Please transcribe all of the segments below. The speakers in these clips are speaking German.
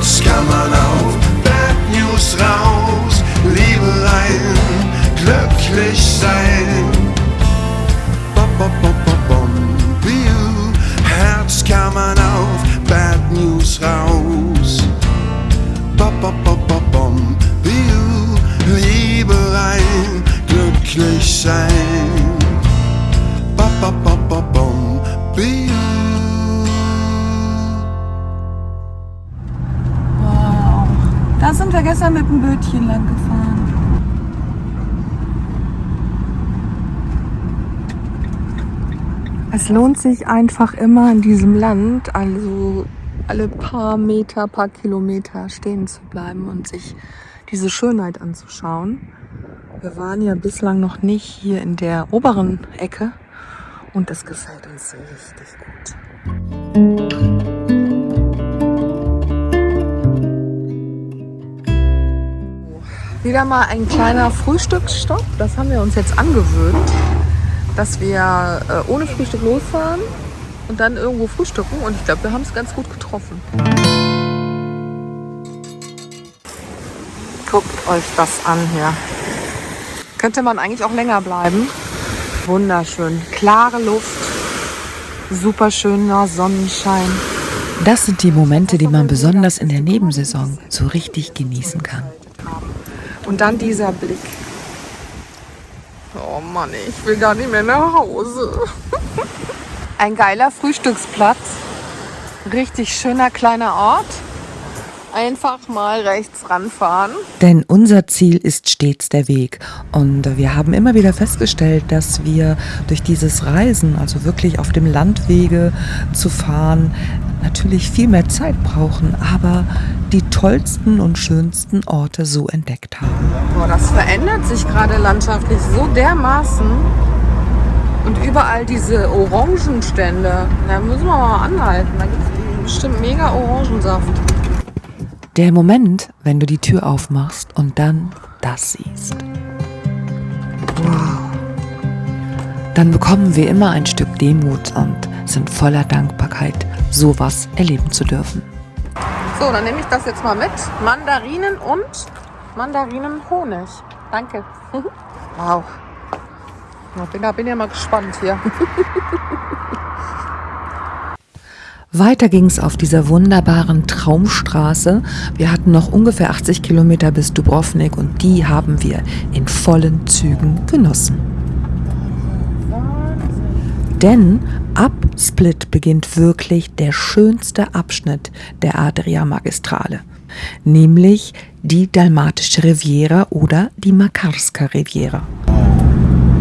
Herz kann man auf Bad News raus, Liebe rein, glücklich sein. Bop, bop, bop, bom, Biu. Herz kann man auf Bad News raus. Bop, bop, bop, bom, Biu. Liebe rein, glücklich sein. Bop, bop, bop, bom, sind wir gestern mit dem Bötchen lang gefahren. Es lohnt sich einfach immer in diesem Land, also alle paar Meter, paar Kilometer stehen zu bleiben und sich diese Schönheit anzuschauen. Wir waren ja bislang noch nicht hier in der oberen Ecke und es gefällt uns richtig gut. Wieder mal ein kleiner Frühstücksstopp. Das haben wir uns jetzt angewöhnt, dass wir äh, ohne Frühstück losfahren und dann irgendwo frühstücken. Und ich glaube, wir haben es ganz gut getroffen. Guckt euch das an hier. Könnte man eigentlich auch länger bleiben. Wunderschön. Klare Luft. Super schöner Sonnenschein. Das sind die Momente, die man besonders in der Nebensaison so richtig genießen kann. Und dann dieser Blick. Oh Mann, ich will gar nicht mehr nach Hause. Ein geiler Frühstücksplatz. Richtig schöner kleiner Ort. Einfach mal rechts ranfahren. Denn unser Ziel ist stets der Weg. Und wir haben immer wieder festgestellt, dass wir durch dieses Reisen, also wirklich auf dem Landwege zu fahren, natürlich viel mehr Zeit brauchen, aber die tollsten und schönsten Orte so entdeckt haben. Boah, das verändert sich gerade landschaftlich so dermaßen. Und überall diese Orangenstände. Da müssen wir mal anhalten. Da gibt es bestimmt mega Orangensaft. Der Moment, wenn du die Tür aufmachst und dann das siehst. Wow. Dann bekommen wir immer ein Stück Demut und sind voller Dankbarkeit, sowas erleben zu dürfen. So, dann nehme ich das jetzt mal mit. Mandarinen und Mandarinenhonig. Danke. Wow. Bin, da bin ja mal gespannt hier. Weiter ging es auf dieser wunderbaren Traumstraße. Wir hatten noch ungefähr 80 Kilometer bis Dubrovnik und die haben wir in vollen Zügen genossen. Denn ab Split beginnt wirklich der schönste Abschnitt der Adria-Magistrale, nämlich die Dalmatische Riviera oder die Makarska Riviera.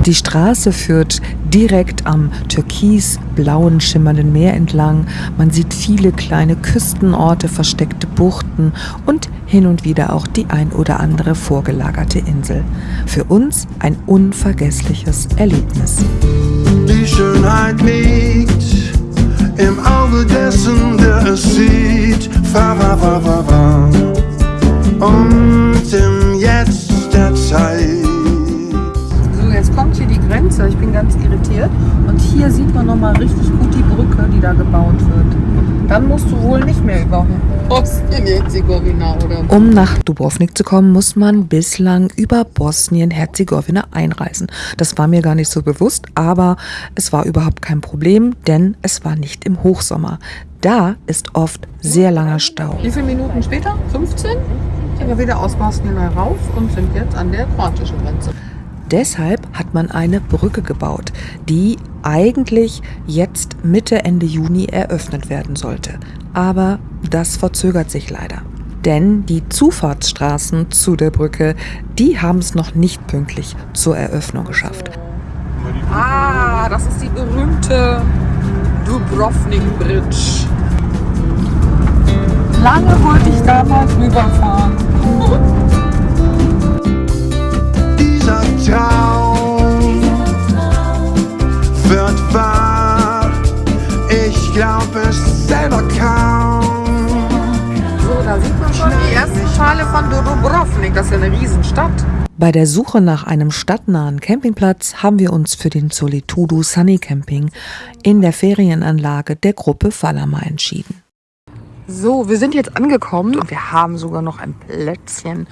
Die Straße führt direkt am türkisblauen schimmernden Meer entlang. Man sieht viele kleine Küstenorte, versteckte Buchten und hin und wieder auch die ein oder andere vorgelagerte Insel. Für uns ein unvergessliches Erlebnis. Schönheit liegt im Auge dessen, der es sieht. Fa, fa, fa, fa, fa. Musst du wohl nicht mehr über Bosnien-Herzegowina oder Um nach Dubrovnik zu kommen, muss man bislang über Bosnien-Herzegowina einreisen. Das war mir gar nicht so bewusst, aber es war überhaupt kein Problem, denn es war nicht im Hochsommer. Da ist oft sehr langer Stau. Wie viele Minuten später? 15? Sind wir wieder aus Bosnien rauf und sind jetzt an der kroatischen Grenze. Deshalb hat man eine Brücke gebaut, die eigentlich jetzt Mitte, Ende Juni eröffnet werden sollte. Aber das verzögert sich leider. Denn die Zufahrtsstraßen zu der Brücke, die haben es noch nicht pünktlich zur Eröffnung geschafft. Ah, das ist die berühmte Dubrovnik Bridge. Lange wollte ich damals rüberfahren. Dubrovnik. Das ist ja eine Riesenstadt. Bei der Suche nach einem stadtnahen Campingplatz haben wir uns für den Solitudo Sunny Camping in der Ferienanlage der Gruppe Falama entschieden. So, wir sind jetzt angekommen und wir haben sogar noch ein Plätzchen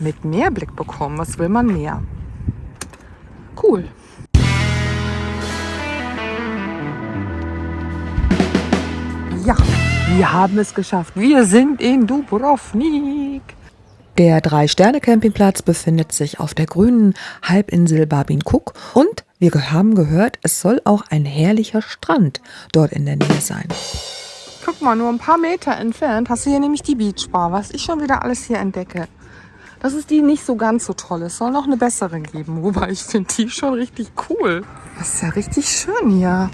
mit Meerblick bekommen. Was will man mehr? Cool. Ja, wir haben es geschafft. Wir sind in Dubrovnik. Der Drei-Sterne-Campingplatz befindet sich auf der grünen Halbinsel Babin Kuk und wir haben gehört, es soll auch ein herrlicher Strand dort in der Nähe sein. Guck mal, nur ein paar Meter entfernt hast du hier nämlich die Beachbar, was ich schon wieder alles hier entdecke. Das ist die nicht so ganz so toll. Es soll noch eine bessere geben, wobei ich finde die schon richtig cool. Das ist ja richtig schön hier.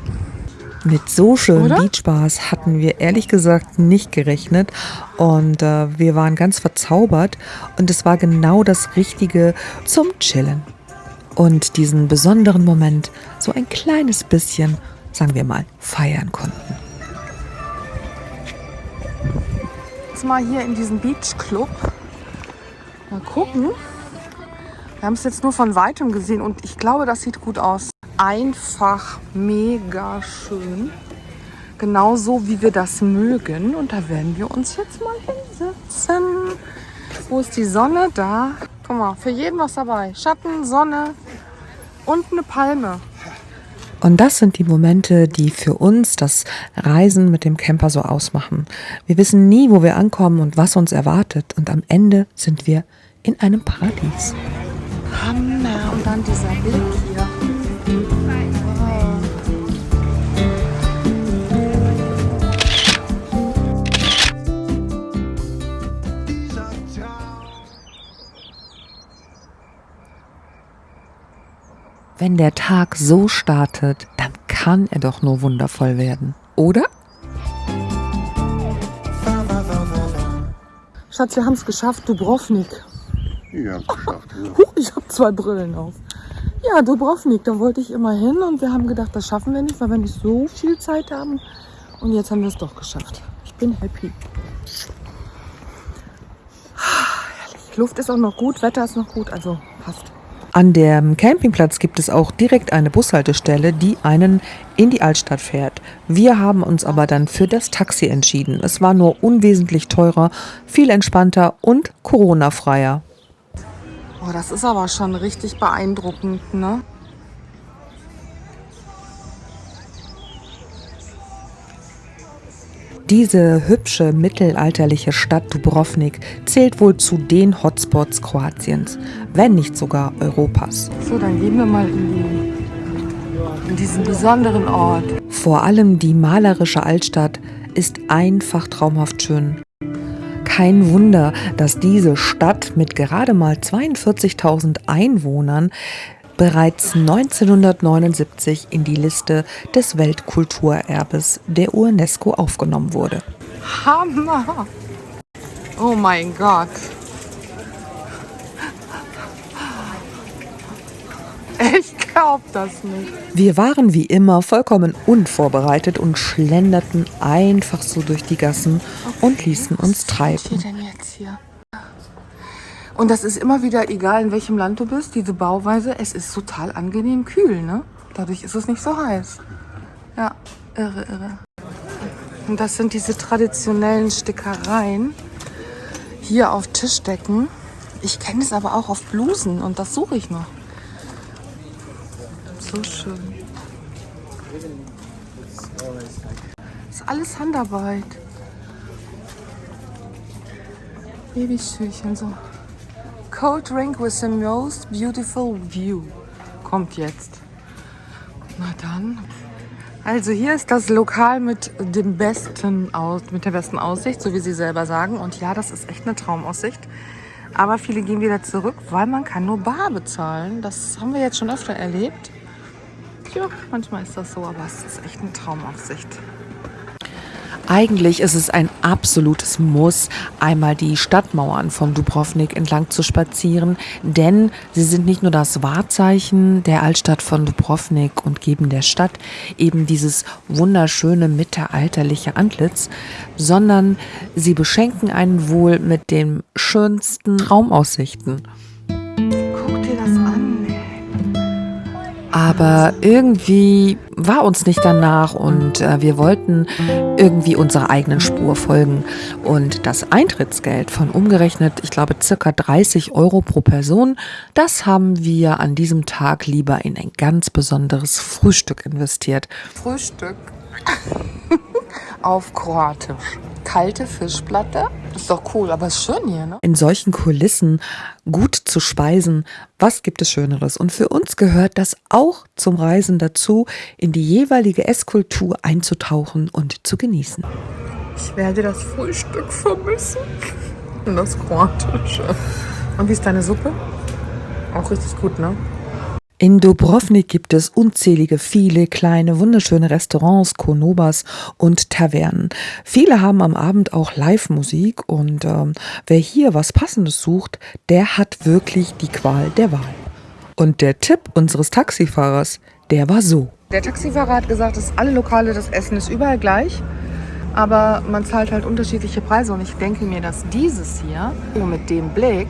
Mit so schönen Oder? Beachbars hatten wir ehrlich gesagt nicht gerechnet und äh, wir waren ganz verzaubert und es war genau das Richtige zum Chillen. Und diesen besonderen Moment so ein kleines bisschen, sagen wir mal, feiern konnten. Jetzt mal hier in diesen Beach Club. Mal gucken. Wir haben es jetzt nur von weitem gesehen und ich glaube, das sieht gut aus. Einfach mega schön. Genauso wie wir das mögen. Und da werden wir uns jetzt mal hinsetzen. Wo ist die Sonne? Da. Guck mal, für jeden was dabei. Schatten, Sonne und eine Palme. Und das sind die Momente, die für uns das Reisen mit dem Camper so ausmachen. Wir wissen nie, wo wir ankommen und was uns erwartet. Und am Ende sind wir in einem Paradies. Hammer. Und dann dieser Blick hier. Wenn der Tag so startet, dann kann er doch nur wundervoll werden. Oder? Schatz, wir haben es geschafft. Dubrovnik. Ja, geschafft. Ja. Huch, ich habe zwei Brillen auf. Ja, Dubrovnik, da wollte ich immer hin und wir haben gedacht, das schaffen wir nicht, weil wir nicht so viel Zeit haben. Und jetzt haben wir es doch geschafft. Ich bin happy. Herrlich. Luft ist auch noch gut, Wetter ist noch gut, also passt. An dem Campingplatz gibt es auch direkt eine Bushaltestelle, die einen in die Altstadt fährt. Wir haben uns aber dann für das Taxi entschieden. Es war nur unwesentlich teurer, viel entspannter und Corona-freier. Oh, das ist aber schon richtig beeindruckend, ne? Diese hübsche mittelalterliche Stadt Dubrovnik zählt wohl zu den Hotspots Kroatiens, wenn nicht sogar Europas. So, dann gehen wir mal in, die, in diesen besonderen Ort. Vor allem die malerische Altstadt ist einfach traumhaft schön. Kein Wunder, dass diese Stadt mit gerade mal 42.000 Einwohnern bereits 1979 in die Liste des Weltkulturerbes der UNESCO aufgenommen wurde. Hammer! Oh mein Gott. Ich glaub das nicht. Wir waren wie immer vollkommen unvorbereitet und schlenderten einfach so durch die Gassen und ließen uns Was treiben. steht denn jetzt hier? Und das ist immer wieder egal, in welchem Land du bist, diese Bauweise, es ist total angenehm kühl, ne? Dadurch ist es nicht so heiß. Ja, irre, irre. Und das sind diese traditionellen Stickereien hier auf Tischdecken. Ich kenne es aber auch auf Blusen und das suche ich noch. So schön. ist alles Handarbeit. Babyschürchen so. Cold drink with the most beautiful view. Kommt jetzt. Na dann. Also hier ist das Lokal mit dem besten Aus, mit der besten Aussicht, so wie sie selber sagen. Und ja, das ist echt eine Traumaussicht. Aber viele gehen wieder zurück, weil man kann nur bar bezahlen. Das haben wir jetzt schon öfter erlebt. Ja, manchmal ist das so, aber es ist echt eine Traumaussicht. Eigentlich ist es ein absolutes Muss, einmal die Stadtmauern von Dubrovnik entlang zu spazieren, denn sie sind nicht nur das Wahrzeichen der Altstadt von Dubrovnik und geben der Stadt eben dieses wunderschöne mittelalterliche Antlitz, sondern sie beschenken einen wohl mit den schönsten Traumaussichten. Aber irgendwie war uns nicht danach und äh, wir wollten irgendwie unserer eigenen Spur folgen. Und das Eintrittsgeld von umgerechnet, ich glaube, circa 30 Euro pro Person, das haben wir an diesem Tag lieber in ein ganz besonderes Frühstück investiert. Frühstück auf Kroatisch. Kalte Fischplatte. Ist doch cool, aber ist schön hier, ne? In solchen Kulissen gut zu speisen, was gibt es Schöneres? Und für uns gehört das auch zum Reisen dazu, in die jeweilige Esskultur einzutauchen und zu genießen. Ich werde das Frühstück vermissen. Und das Kroatische. Und wie ist deine Suppe? Auch richtig gut, ne? In Dubrovnik gibt es unzählige, viele kleine, wunderschöne Restaurants, Konobas und Tavernen. Viele haben am Abend auch Live-Musik und ähm, wer hier was Passendes sucht, der hat wirklich die Qual der Wahl. Und der Tipp unseres Taxifahrers, der war so. Der Taxifahrer hat gesagt, dass alle Lokale, das Essen ist überall gleich. Aber man zahlt halt unterschiedliche Preise. Und ich denke mir, dass dieses hier nur mit dem Blick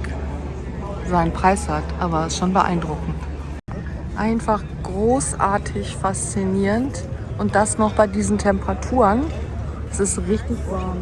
seinen Preis hat. Aber es ist schon beeindruckend. Einfach großartig faszinierend. Und das noch bei diesen Temperaturen. Es ist richtig warm.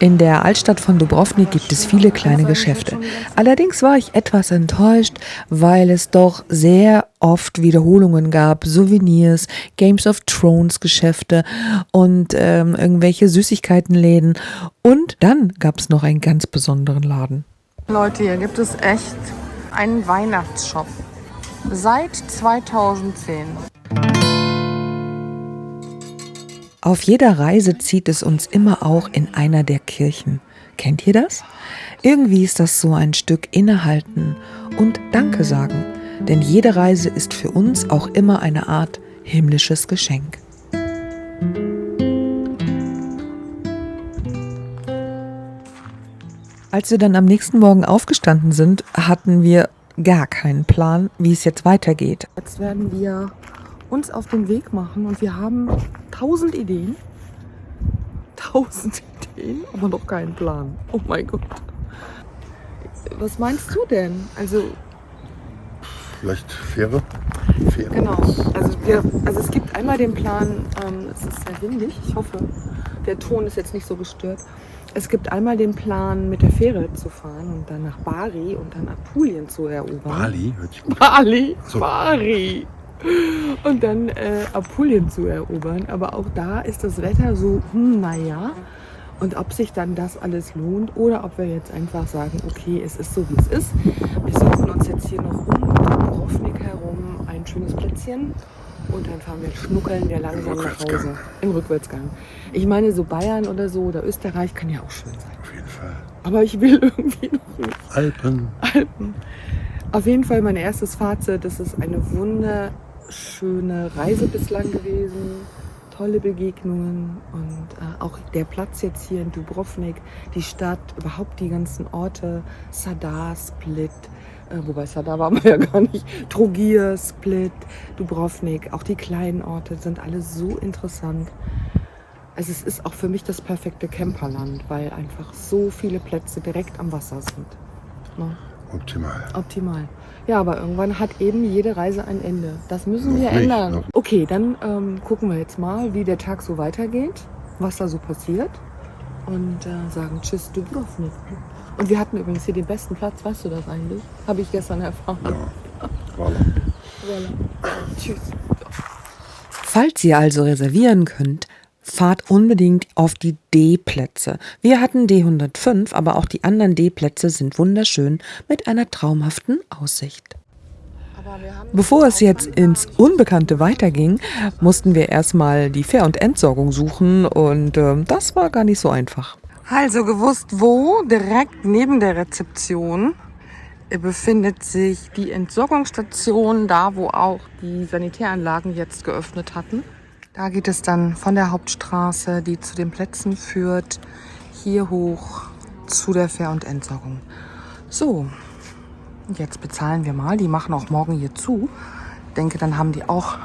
In der Altstadt von Dubrovnik gibt es viele kleine Geschäfte. Allerdings war ich etwas enttäuscht, weil es doch sehr oft Wiederholungen gab, Souvenirs, Games of Thrones Geschäfte und ähm, irgendwelche Süßigkeitenläden. Und dann gab es noch einen ganz besonderen Laden. Leute, hier gibt es echt einen Weihnachtsshop. Seit 2010. Auf jeder Reise zieht es uns immer auch in einer der Kirchen. Kennt ihr das? Irgendwie ist das so ein Stück innehalten und Danke sagen, denn jede Reise ist für uns auch immer eine Art himmlisches Geschenk. Als wir dann am nächsten Morgen aufgestanden sind, hatten wir gar keinen Plan, wie es jetzt weitergeht. Jetzt werden wir uns auf den Weg machen und wir haben tausend Ideen. Tausend Ideen, aber noch keinen Plan. Oh mein Gott. Was meinst du denn? Also Vielleicht Fähre? Fähre. Genau. Also, wir, also es gibt einmal den Plan, ähm, es ist sehr windig, ich hoffe, der Ton ist jetzt nicht so gestört. Es gibt einmal den Plan, mit der Fähre zu fahren und dann nach Bari und dann Apulien zu erobern. Bali, hört sich gut Bali, So. Bari. Und dann äh, Apulien zu erobern. Aber auch da ist das Wetter so, hm, naja. Und ob sich dann das alles lohnt oder ob wir jetzt einfach sagen, okay, es ist so, wie es ist. Wir suchen uns jetzt hier noch um Dubrovnik herum ein schönes Plätzchen. Und dann fahren wir schnuckeln wir langsam nach. Hause. Im Rückwärtsgang. Ich meine, so Bayern oder so oder Österreich kann ja auch schön sein. auf jeden Fall. Aber ich will irgendwie noch nicht. Alpen. Alpen. Auf jeden Fall mein erstes Fazit. Das ist eine wunderschöne Reise bislang gewesen. Tolle Begegnungen und äh, auch der Platz jetzt hier in Dubrovnik, die Stadt, überhaupt die ganzen Orte, Sadar, Split, wobei Sadar waren wir ja gar nicht, Trogir, Split, Dubrovnik, auch die kleinen Orte sind alle so interessant. Also es ist auch für mich das perfekte Camperland, weil einfach so viele Plätze direkt am Wasser sind. Ne? Optimal. Optimal. Ja, aber irgendwann hat eben jede Reise ein Ende. Das müssen Noch wir nicht, ändern. Okay, dann ähm, gucken wir jetzt mal, wie der Tag so weitergeht, was da so passiert und äh, sagen Tschüss Dubrovnik. Und wir hatten übrigens hier den besten Platz, weißt du das eigentlich? Habe ich gestern erfahren. Ja. Voilà. Voilà. Tschüss. Falls ihr also reservieren könnt, fahrt unbedingt auf die D-Plätze. Wir hatten D105, aber auch die anderen D-Plätze sind wunderschön mit einer traumhaften Aussicht. Bevor es jetzt ins Unbekannte weiterging, mussten wir erstmal die Fähr- und Entsorgung suchen und ähm, das war gar nicht so einfach. Also gewusst, wo? Direkt neben der Rezeption befindet sich die Entsorgungsstation, da wo auch die Sanitäranlagen jetzt geöffnet hatten. Da geht es dann von der Hauptstraße, die zu den Plätzen führt, hier hoch zu der Fähr- und Entsorgung. So, jetzt bezahlen wir mal. Die machen auch morgen hier zu. Ich denke, dann haben die auch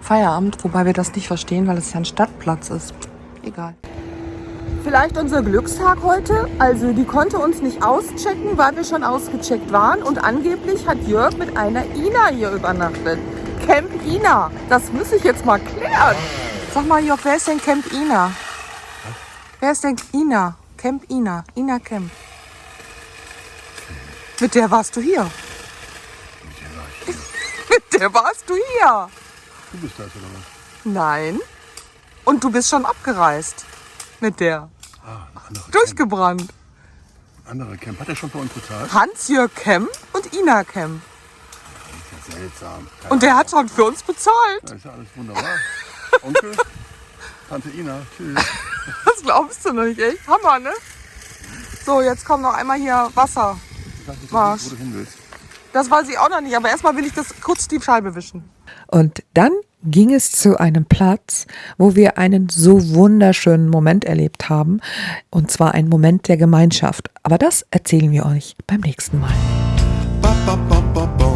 Feierabend, wobei wir das nicht verstehen, weil es ja ein Stadtplatz ist. Egal. Vielleicht unser Glückstag heute. Also die konnte uns nicht auschecken, weil wir schon ausgecheckt waren. Und angeblich hat Jörg mit einer Ina hier übernachtet. Camp Ina. Das muss ich jetzt mal klären. Sag mal, Jörg, wer ist denn Camp Ina? Wer ist denn Ina? Camp Ina. Ina Camp. Mit der warst du hier. Mit der warst du hier. Du bist das oder was? Nein. Und du bist schon abgereist. Mit der. Ah, Durchgebrannt. Camp. Anderer Camp. Hat er schon für uns bezahlt? Hans-Jörg Kemp und Ina Kemp. Das ist ja seltsam. Keine Und der Ahnung. hat schon für uns bezahlt. Da ist ja alles wunderbar. Onkel, Tante Ina, tschüss. Das glaubst du nicht, echt? Hammer, ne? So, jetzt kommt noch einmal hier Wasser. Ich weiß nicht, Was? wo du hin willst. Das weiß ich auch noch nicht, aber erstmal will ich das kurz die Scheibe wischen. Und dann ging es zu einem Platz, wo wir einen so wunderschönen Moment erlebt haben. Und zwar einen Moment der Gemeinschaft. Aber das erzählen wir euch beim nächsten Mal. Ba, ba, ba.